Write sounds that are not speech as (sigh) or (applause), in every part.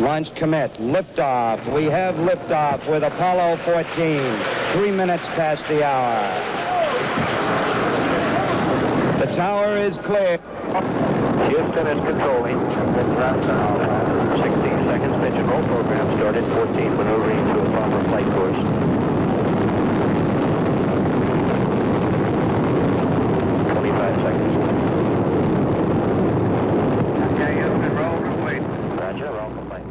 Launch commit. Liftoff. We have liftoff with Apollo 14. Three minutes past the hour. The tower is clear. Houston is controlling. 16 seconds. Pitch roll program started. 14 maneuvering to a proper flight course. 25 seconds. Okay, Houston, roll and wait. Roger, roll complete.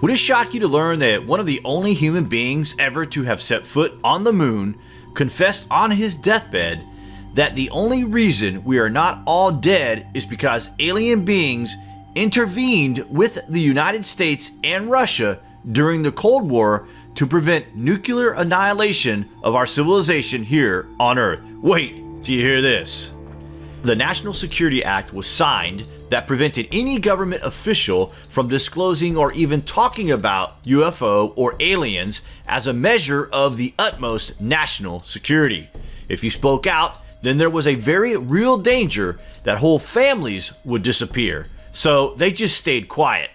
Would it shock you to learn that one of the only human beings ever to have set foot on the moon confessed on his deathbed that the only reason we are not all dead is because alien beings intervened with the United States and Russia during the Cold War to prevent nuclear annihilation of our civilization here on Earth? Wait, do you hear this? The National Security Act was signed that prevented any government official from disclosing or even talking about UFO or aliens as a measure of the utmost national security. If you spoke out, then there was a very real danger that whole families would disappear. So they just stayed quiet.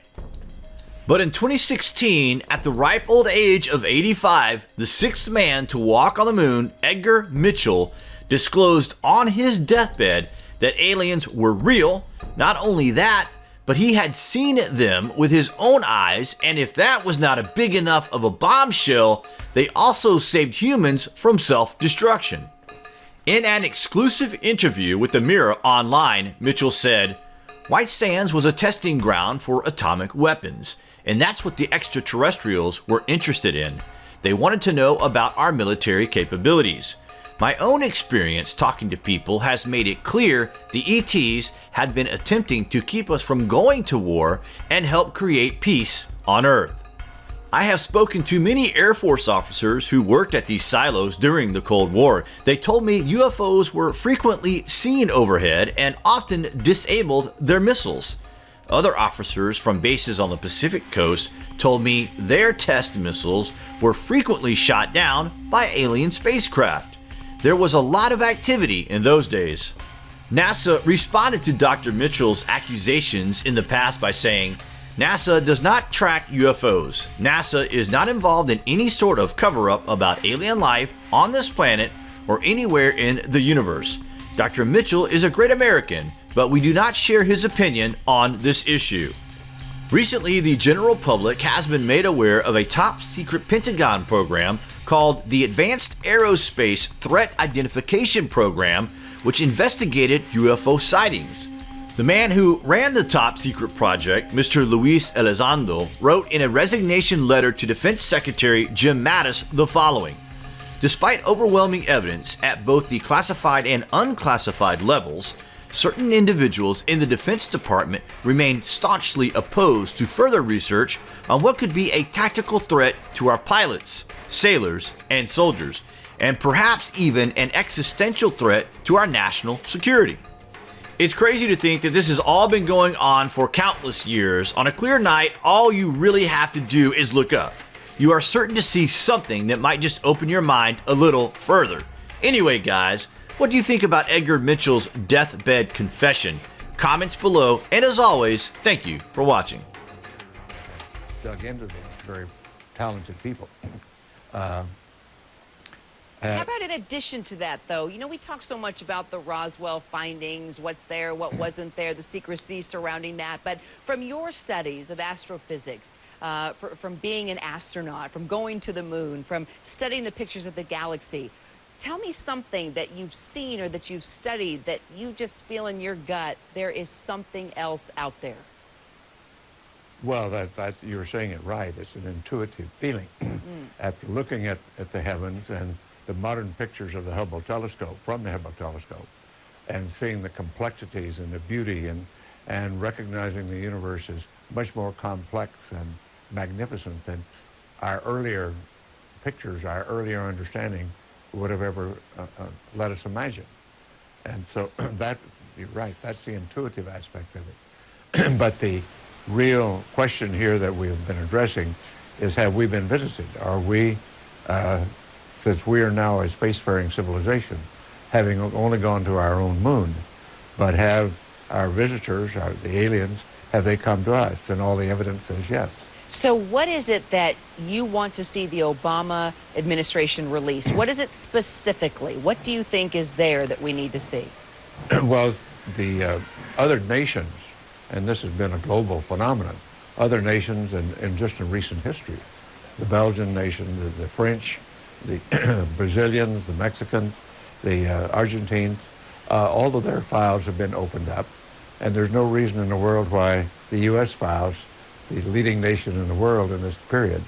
But in 2016, at the ripe old age of 85, the sixth man to walk on the moon, Edgar Mitchell, disclosed on his deathbed that aliens were real. Not only that, but he had seen them with his own eyes, and if that was not a big enough of a bombshell, they also saved humans from self destruction. In an exclusive interview with the Mirror Online, Mitchell said, White Sands was a testing ground for atomic weapons, and that's what the extraterrestrials were interested in. They wanted to know about our military capabilities. My own experience talking to people has made it clear the ETs had been attempting to keep us from going to war and help create peace on Earth. I have spoken to many Air Force officers who worked at these silos during the Cold War. They told me UFOs were frequently seen overhead and often disabled their missiles. Other officers from bases on the Pacific coast told me their test missiles were frequently shot down by alien spacecraft. There was a lot of activity in those days. NASA responded to Dr. Mitchell's accusations in the past by saying, NASA does not track UFOs. NASA is not involved in any sort of cover up about alien life on this planet or anywhere in the universe. Dr. Mitchell is a great American, but we do not share his opinion on this issue. Recently, the general public has been made aware of a top secret Pentagon program called the Advanced Aerospace Threat Identification Program, which investigated UFO sightings. The man who ran the top secret project, Mr. Luis Elizondo, wrote in a resignation letter to Defense Secretary Jim Mattis the following Despite overwhelming evidence at both the classified and unclassified levels, certain individuals in the Defense Department remain staunchly opposed to further research on what could be a tactical threat to our pilots, sailors, and soldiers, and perhaps even an existential threat to our national security. It's crazy to think that this has all been going on for countless years. On a clear night, all you really have to do is look up. You are certain to see something that might just open your mind a little further. Anyway, guys, what do you think about Edgar Mitchell's deathbed confession? Comments below, and as always, thank you for watching. Dug into this, very talented people. Uh, How about in addition to that, though? You know, we talk so much about the Roswell findings, what's there, what wasn't there, the secrecy surrounding that. But from your studies of astrophysics, uh, for, from being an astronaut, from going to the moon, from studying the pictures of the galaxy, tell me something that you've seen or that you've studied that you just feel in your gut there is something else out there. Well, that, that you're saying it right. It's an intuitive feeling. (clears throat) After looking at, at the heavens and the modern pictures of the Hubble telescope, from the Hubble telescope, and seeing the complexities and the beauty and, and recognizing the universe is much more complex and magnificent than our earlier pictures, our earlier understanding would have ever uh, uh, let us imagine. And so (clears throat) that, you're right, that's the intuitive aspect of it. (clears throat) but the real question here that we've been addressing is have we been visited? Are we, uh, since we are now a spacefaring civilization, having only gone to our own moon, but have our visitors, our, the aliens, have they come to us? And all the evidence says yes. So, what is it that you want to see the Obama administration release? What is it specifically? What do you think is there that we need to see? (clears throat) well, the uh, other nations, and this has been a global phenomenon, other nations and, just in recent history, the Belgian nation, the, the French, the (clears throat) Brazilians, the Mexicans, the uh, Argentines, uh, all of their files have been opened up, and there's no reason in the world why the U.S. files, the leading nation in the world in this period,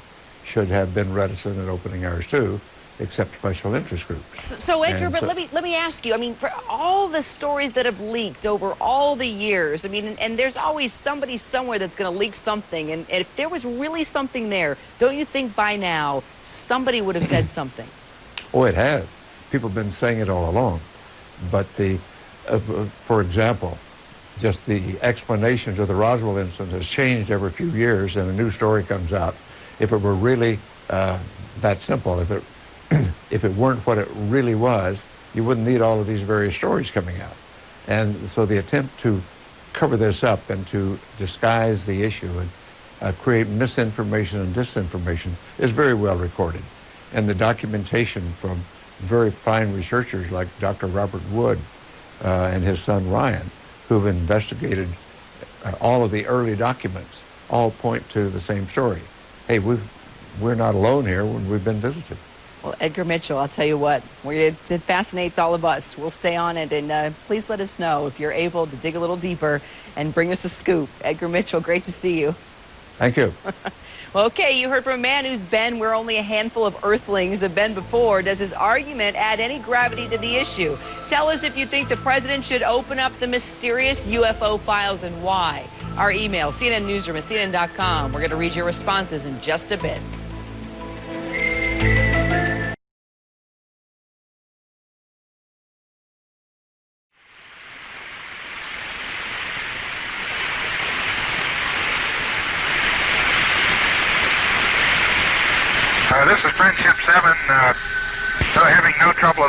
should have been reticent in opening ours too, except special interest groups. So, so Edgar, but let me let me ask you. I mean, for all the stories that have leaked over all the years, I mean, and, and there's always somebody somewhere that's going to leak something. And, and if there was really something there, don't you think by now somebody would have said something? (clears throat) Oh, it has. People have been saying it all along. But the, uh, for example, just the explanations of the Roswell incident has changed every few years, and a new story comes out. If it were really uh, that simple, if it if it weren't what it really was, you wouldn't need all of these various stories coming out. And so the attempt to cover this up and to disguise the issue and uh, create misinformation and disinformation is very well recorded. And the documentation from very fine researchers like Dr. Robert Wood uh, and his son Ryan, who've investigated uh, all of the early documents, all point to the same story. Hey, we we're not alone here when we've been visited. Well, Edgar Mitchell, I'll tell you what, it, it fascinates all of us. We'll stay on it, and uh, please let us know if you're able to dig a little deeper and bring us a scoop. Edgar Mitchell, great to see you. Thank you. (laughs) well, okay, you heard from a man who's been where only a handful of earthlings have been before. Does his argument add any gravity to the issue? Tell us if you think the president should open up the mysterious UFO files and why. Our email, CNN Newsroom at CNN.com. We're going to read your responses in just a bit.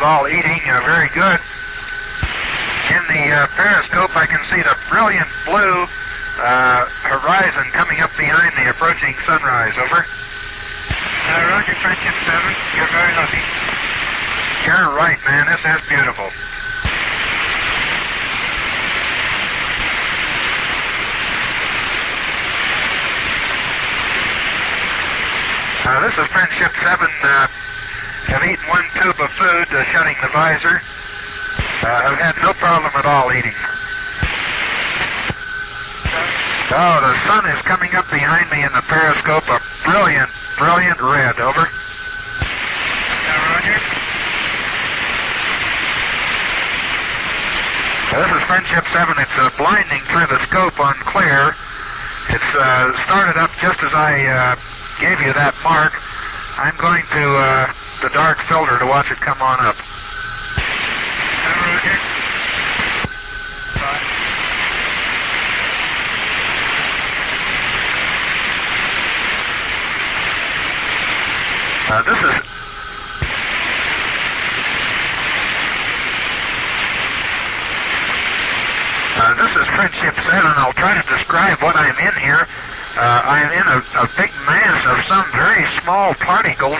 All eating uh, very good. In the uh, periscope, I can see the brilliant blue uh, horizon coming up behind the approaching sunrise. Over. Uh, Roger, Friendship 7. You're very lucky. You're right, man. This is beautiful. Uh, this is Friendship 7. Uh, have eaten one tube of food, uh, shutting the visor. Uh, I've had no problem at all eating. Oh, the sun is coming up behind me in the periscope, a brilliant, brilliant red. Over. Roger. this is Friendship 7. It's uh, blinding through the scope on clear. It's uh, started up just as I uh, gave you that mark. I'm going to uh, the dark filter to watch it come on up. Uh, this is uh, this is Friendship 7. I'll try to describe what I'm in here. Uh, I'm in a, a big mass of some very small particles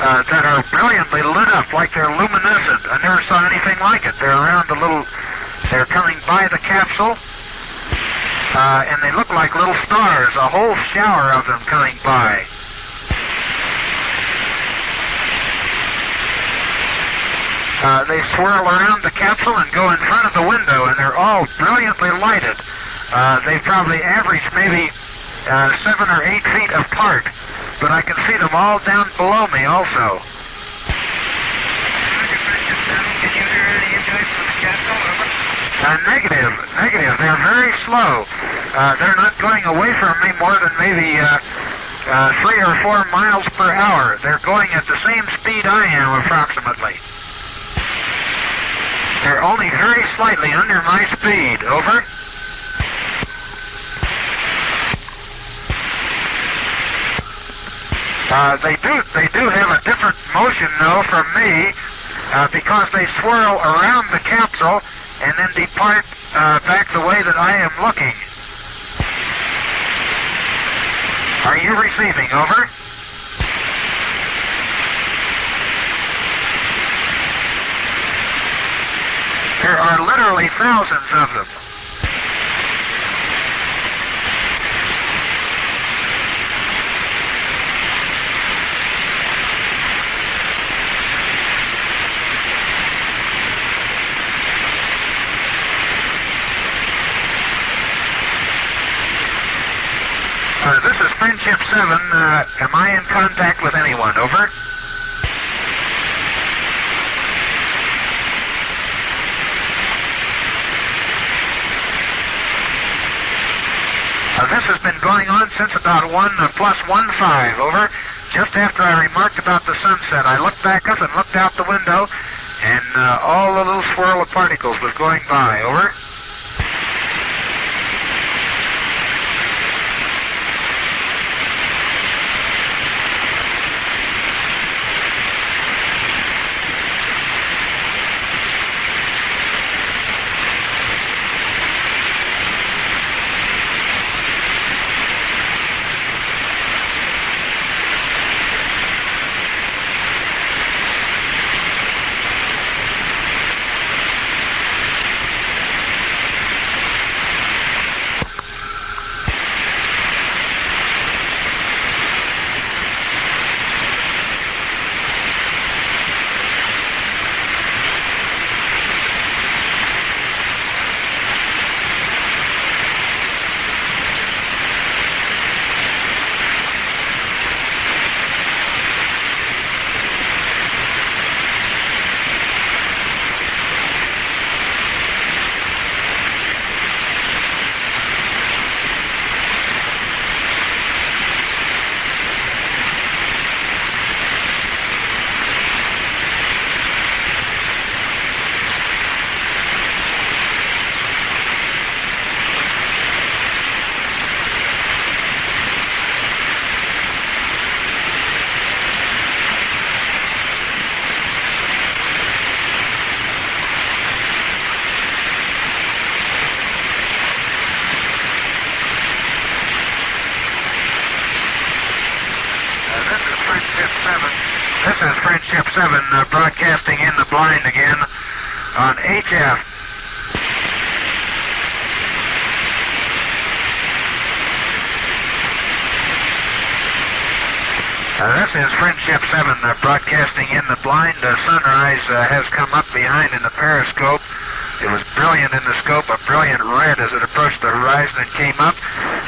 uh, that are brilliantly lit up like they're luminescent. I never saw anything like it. They're around a little, they're coming by the capsule, uh, and they look like little stars, a whole shower of them coming by. Uh, they swirl around the capsule and go in front of the window, and they're all brilliantly lighted. Uh, they probably average maybe uh, seven or eight feet apart, but I can see them all down below me also. Uh, negative, negative. They're very slow. Uh, they're not going away from me more than maybe uh, uh, three or four miles per hour. They're going at the same speed I am, approximately. They're only very slightly under my speed. Over. Uh, they do they do have a different motion though from me uh, because they swirl around the capsule and then depart uh, back the way that I am looking. Are you receiving? Over. There are literally thousands of them. This is Friendship 7. Uh, am I in contact with anyone? Over. Uh, this has been going on since about 1 uh, plus 1 5. Over. Just after I remarked about the sunset, I looked back up and looked out the window, and uh, all the little swirl of particles was going by. Over. Uh, this is Friendship 7 uh, broadcasting in the blind. Uh, sunrise has come up behind in the periscope. It was brilliant in the scope, a brilliant red as it approached the horizon and came up.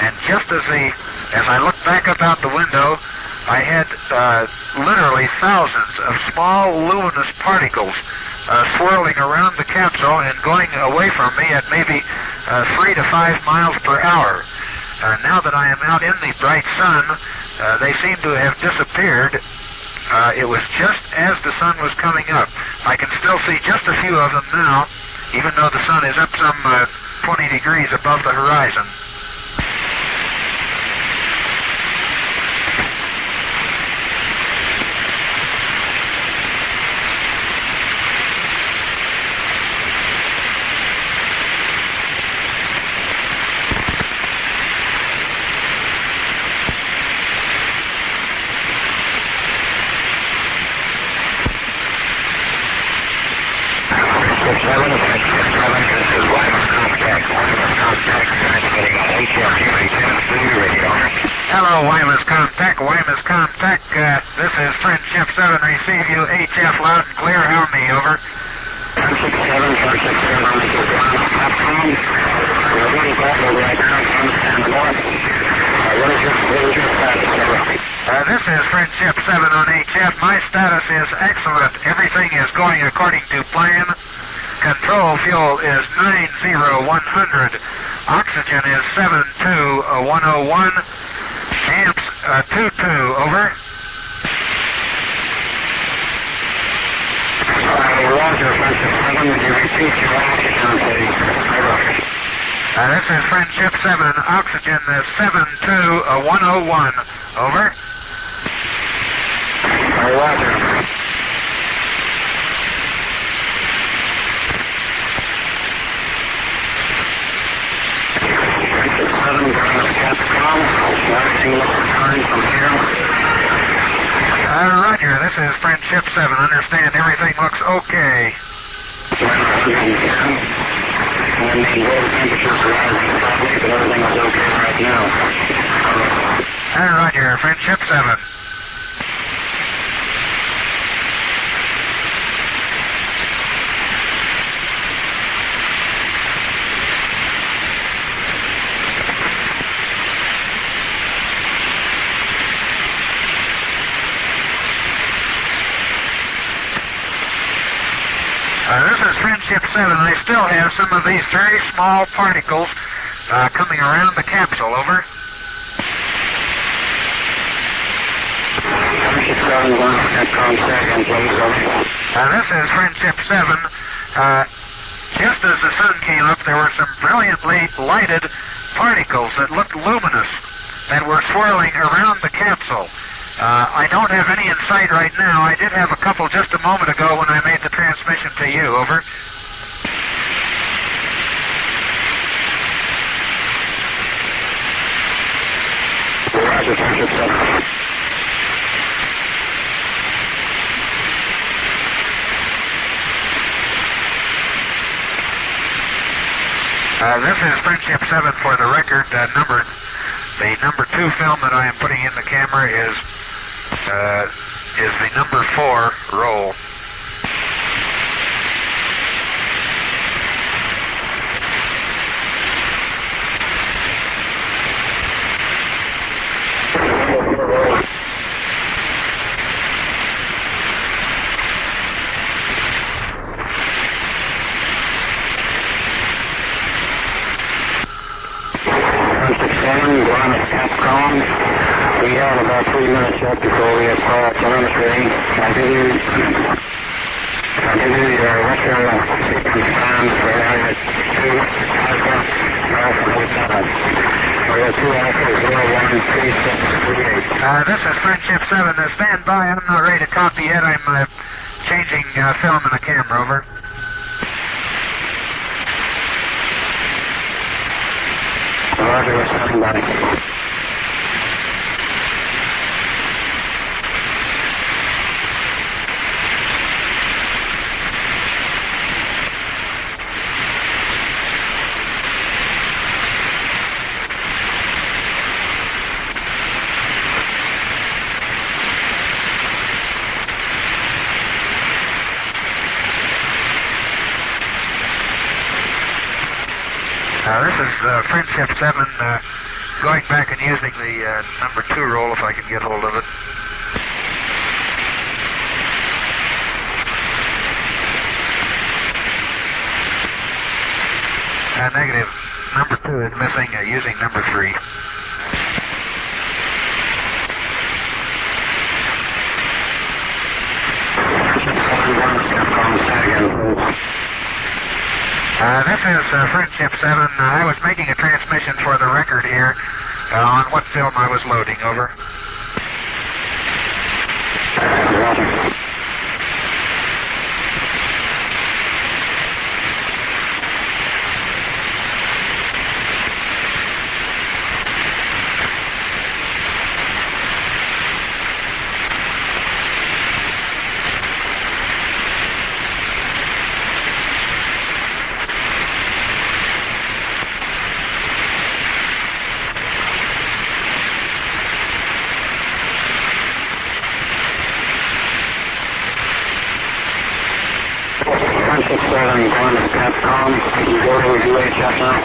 And just as the, as I looked back up out the window, I had uh, literally thousands of small luminous particles uh, swirling around the capsule and going away from me at maybe uh, three to five miles per hour. Now that I am out in the bright sun, uh, they seem to have disappeared. Uh, it was just as the sun was coming up. I can still see just a few of them now, even though the sun is up some uh, 20 degrees above the horizon. Hello, Guaymas Contact. Guaymas Contact. Uh, this is Friendship 7. Receive you HF loud and clear. How me? Over. Uh, this is Friendship 7 on HF. My status is excellent. Everything is going according to plan. Control fuel is 90100. Oxygen is 72101. Amps uh, 22. Over. Uh, this is Friendship 7. Oxygen is 72101. Over. every single turn from here. Uh, roger, this is Friendship 7. Understand everything looks okay. Small particles uh, coming around the capsule. Over. Friendship 7, going to Capcom second, please, over. Uh, this is Friendship 7. Uh, just as the sun came up, there were some brilliantly lighted particles that looked luminous that were swirling around the capsule. Uh, I don't have any in sight right now. I did have a couple just a moment ago when I made the transmission to you. Over. Roger, Friendship 7. Uh, this is Friendship 7 for the record. Uh, number, the number two film that I am putting in the camera is uh, is the number four roll. Friendship 7, going to We have about three minutes yet before we have call telemetry. I give I you your Western sequence times for area 2, Alpha, Alpha Hotel. Area 2 Alpha 013638. Uh, this is Friendship 7. Uh, stand by. I'm not ready to copy yet. I'm uh, changing uh, film in the camera. Over. Roger, we're standing by. Uh, 7 uh, going back and using the uh, number two roll if I can get hold of it. Uh, negative. Number two is missing uh, using number three. Capcom second, please. Uh, this is uh, Friendship 7. Uh, I was making a transmission for the record here uh, on what film I was loading. Over. Roger. Friendship 7, going to Capcom. You go to UHF now.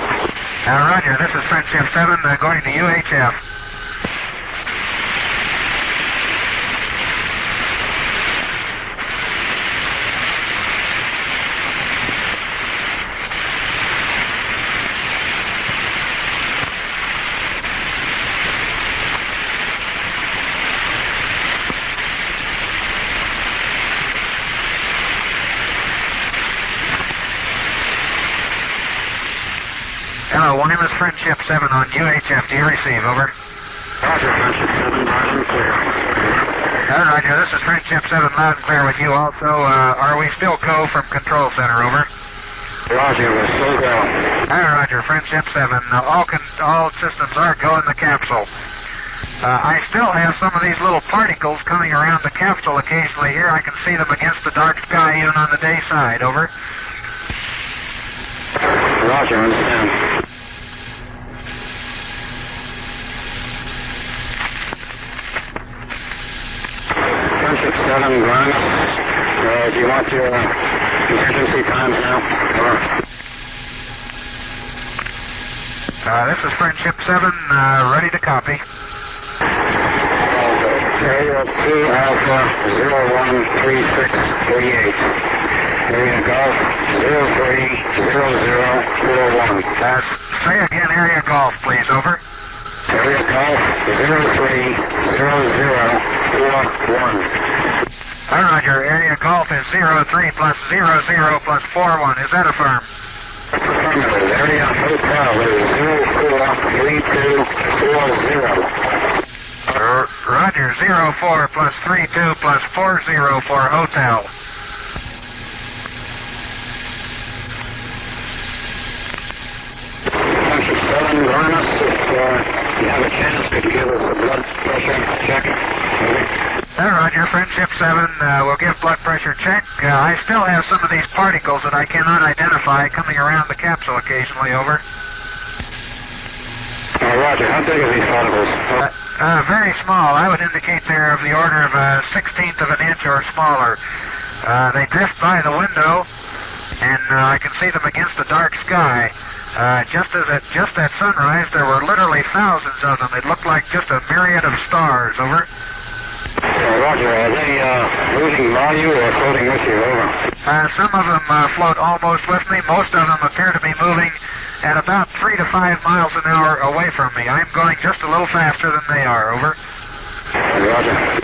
Uh, Roger, this is Friendship 7 uh, going to UHF. Guaymas Friendship 7 on UHF. Do you receive? Over. Roger, Friendship 7, loud and clear. Uh, Roger, this is Friendship 7 loud and clear with you also. Uh, are we still co from Control Center? Over. Roger, we're still going. Uh, Roger, Friendship 7. Uh, all, con- all systems are go in the capsule. Uh, I still have some of these little particles coming around the capsule occasionally here. I can see them against the dark sky even on the day side. Over. Roger, understand. Friendship 7, Uh, do you want your uh, contingency times now? Over. Uh, this is Friendship 7, uh, ready to copy. Area 2 Alpha 013638. Area Golf 030041. Uh, say again, area golf, please. Over. Area Golf 030041. Right, your area golf is 03 plus 00 plus 41. Is that a firm? Area Hotel is 043240. R- Roger, 04 plus 32 plus 40 for hotel. Friendship 7, Guaymas. If uh, you have a chance, could you give us a blood pressure check? Over. Right, your Friendship 7 uh, will give blood pressure check. Uh, I still have some of these particles that I cannot identify coming around the capsule occasionally. Over. Uh, Roger, how big are these particles? Uh, uh, very small. I would indicate they're of the order of a sixteenth of an inch or smaller. Uh, they drift by the window, and uh, I can see them against the dark sky. Uh, just as at just at sunrise, there were literally thousands of them. It looked like just a myriad of stars. Over. Roger, are they uh, losing value or floating with you? Over. Uh, some of them uh, float almost with me. Most of them appear to be moving at about three to five miles an hour away from me. I'm going just a little faster than they are. Over. Roger.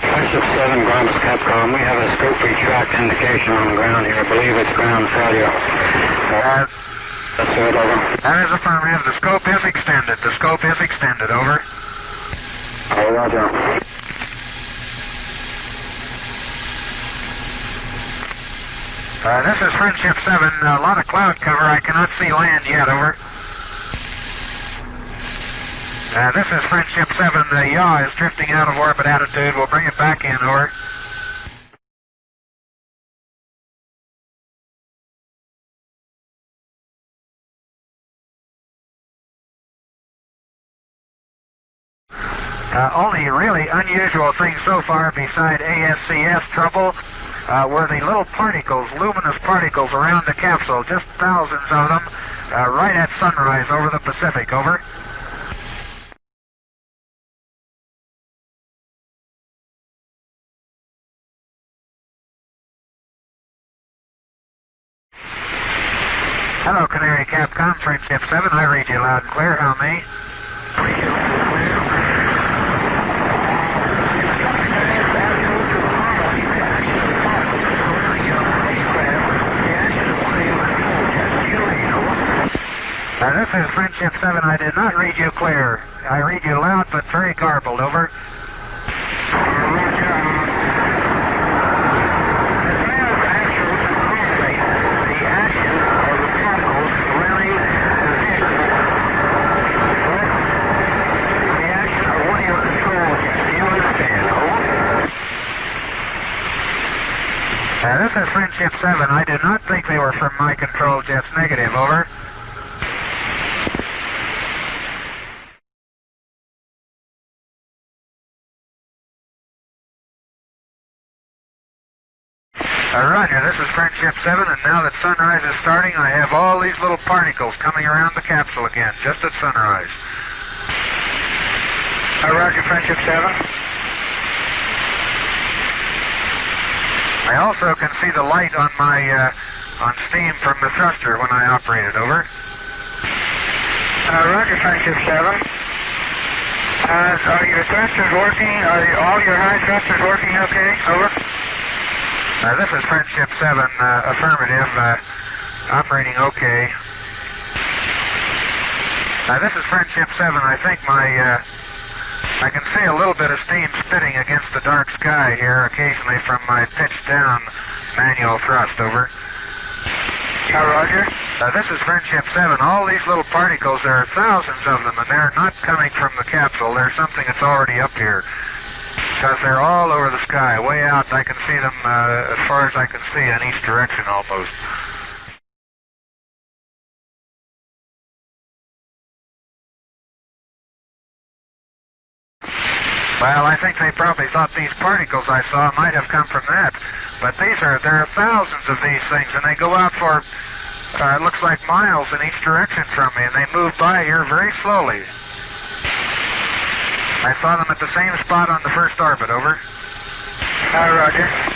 Friendship 7, Guaymas Capcom. We have a scope retract indication on the ground here. I believe it's ground failure. Uh, that's it, over. That The scope is extended. The scope is extended. Over. Oh, Roger. Uh, this is Friendship 7. A lot of cloud cover. I cannot see land yet. Over. Uh, this is Friendship 7. The yaw is drifting out of orbit attitude. We'll bring it back in. Over. Unusual thing so far beside ASCS trouble uh, were the little particles, luminous particles around the capsule, just thousands of them, uh, right at sunrise over the Pacific. Over. Hello, Canary Capcom, Friendship 7. I read you loud and clear. How may? Uh, this is Friendship 7. I did not read you clear. I read you loud but very garbled. Over. This is Friendship 7. I did not think they were from my control jets. Negative. Over. Roger, this is Friendship 7, and now that sunrise is starting, I have all these little particles coming around the capsule again, just at sunrise. Uh, Roger, Friendship 7. I also can see the light on my uh, on steam from the thruster when I operated, over. Uh, Roger, Friendship 7. Uh, are your thrusters working? Are all your high thrusters working okay? Over. Uh, this is Friendship 7, uh, affirmative, uh, operating okay. Uh, this is Friendship 7. I think my, uh, I can see a little bit of steam spitting against the dark sky here occasionally from my pitched down manual thrust, over. Uh, Roger. Uh, this is Friendship 7. All these little particles, there are thousands of them, and they're not coming from the capsule. They're something that's already up here. Because they're all over the sky, way out. I can see them uh, as far as I can see in each direction almost. Well, I think they probably thought these particles I saw might have come from that. But these are, there are thousands of these things, and they go out for, uh, it looks like miles in each direction from me, and they move by here very slowly. I saw them at the same spot on the first orbit, over. Uh, Roger.